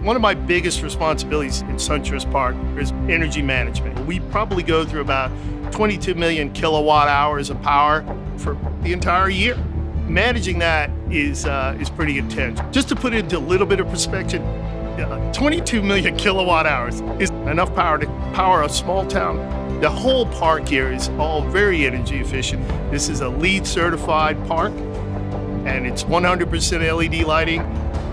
One of my biggest responsibilities in SunTrust Park is energy management. We probably go through about 22 million kilowatt hours of power for the entire year. Managing that is, uh, is pretty intense. Just to put it into a little bit of perspective, uh, 22 million kilowatt hours is enough power to power a small town. The whole park here is all very energy efficient. This is a LEED certified park and it's 100% LED lighting.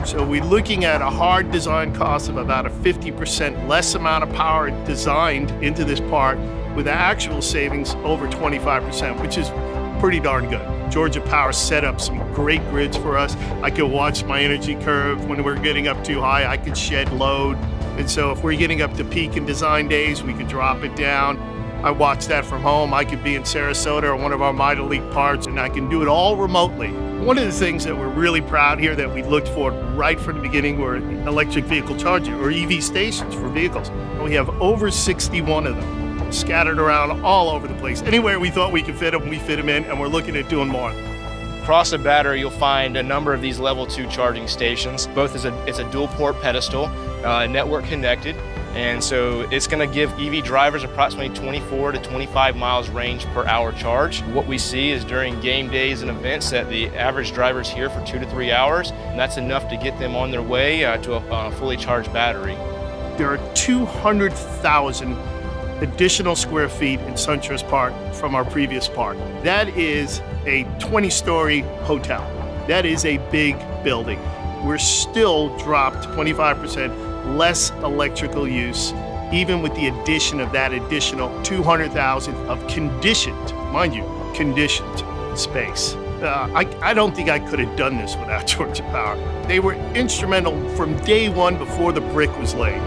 So we're looking at a hard design cost of about a 50% less amount of power designed into this part with actual savings over 25%, which is pretty darn good. Georgia Power set up some great grids for us. I could watch my energy curve when we're getting up too high, I could shed load. And so if we're getting up to peak in design days, we could drop it down. I watch that from home. I could be in Sarasota or one of our minor league parks and I can do it all remotely. One of the things that we're really proud here that we looked for right from the beginning were electric vehicle charging or EV stations for vehicles. We have over 61 of them scattered around all over the place. Anywhere we thought we could fit them, we fit them in and we're looking at doing more. Across the battery, you'll find a number of these level two charging stations. Both is a, it's a dual port pedestal, uh, network connected. And so it's going to give EV drivers approximately 24 to 25 miles range per hour charge. What we see is during game days and events that the average driver is here for two to three hours, and that's enough to get them on their way uh, to a uh, fully charged battery. There are 200,000 additional square feet in SunTrust Park from our previous park. That is a 20-story hotel. That is a big building. We're still dropped 25% less electrical use, even with the addition of that additional 200,000 of conditioned, mind you, conditioned space. Uh, I, I don't think I could have done this without Georgia Power. They were instrumental from day one before the brick was laid.